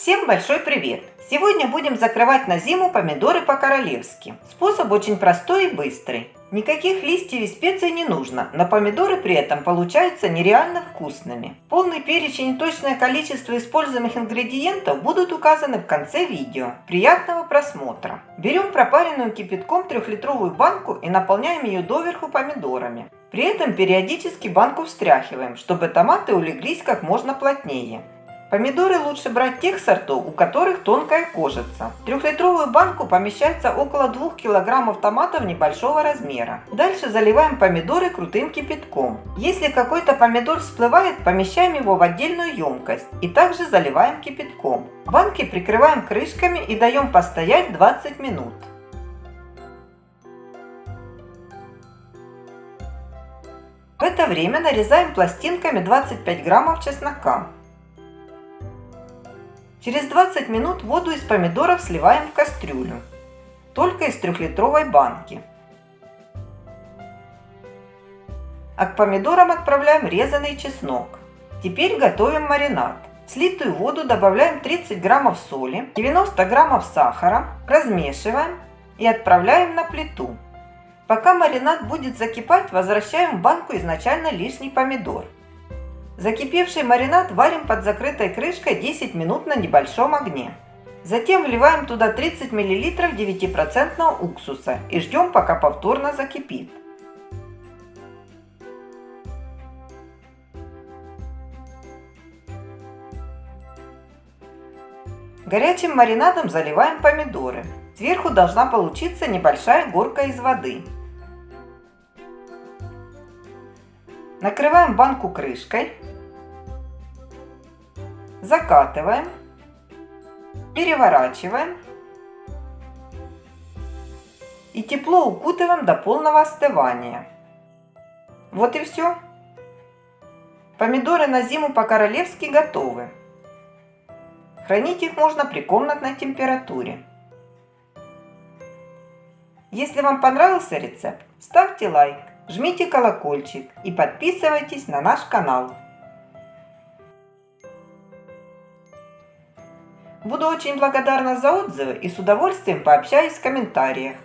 Всем большой привет! Сегодня будем закрывать на зиму помидоры по-королевски. Способ очень простой и быстрый. Никаких листьев и специй не нужно, но помидоры при этом получаются нереально вкусными. Полный перечень и точное количество используемых ингредиентов будут указаны в конце видео. Приятного просмотра! Берем пропаренную кипятком трехлитровую банку и наполняем ее доверху помидорами. При этом периодически банку встряхиваем, чтобы томаты улеглись как можно плотнее. Помидоры лучше брать тех сортов, у которых тонкая кожица. В трехлитровую банку помещается около 2 кг томатов небольшого размера. Дальше заливаем помидоры крутым кипятком. Если какой-то помидор всплывает, помещаем его в отдельную емкость и также заливаем кипятком. Банки прикрываем крышками и даем постоять 20 минут. В это время нарезаем пластинками 25 граммов чеснока. Через 20 минут воду из помидоров сливаем в кастрюлю, только из трехлитровой банки. А к помидорам отправляем резанный чеснок. Теперь готовим маринад. В слитую воду добавляем 30 граммов соли, 90 граммов сахара, размешиваем и отправляем на плиту. Пока маринад будет закипать, возвращаем в банку изначально лишний помидор. Закипевший маринад варим под закрытой крышкой 10 минут на небольшом огне. Затем вливаем туда 30 мл 9% уксуса и ждем, пока повторно закипит. Горячим маринадом заливаем помидоры. Сверху должна получиться небольшая горка из воды. Накрываем банку крышкой закатываем, переворачиваем и тепло укутываем до полного остывания. Вот и все. Помидоры на зиму по-королевски готовы. Хранить их можно при комнатной температуре. Если вам понравился рецепт, ставьте лайк, жмите колокольчик и подписывайтесь на наш канал. Буду очень благодарна за отзывы и с удовольствием пообщаюсь в комментариях.